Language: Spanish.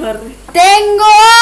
¡Tengo!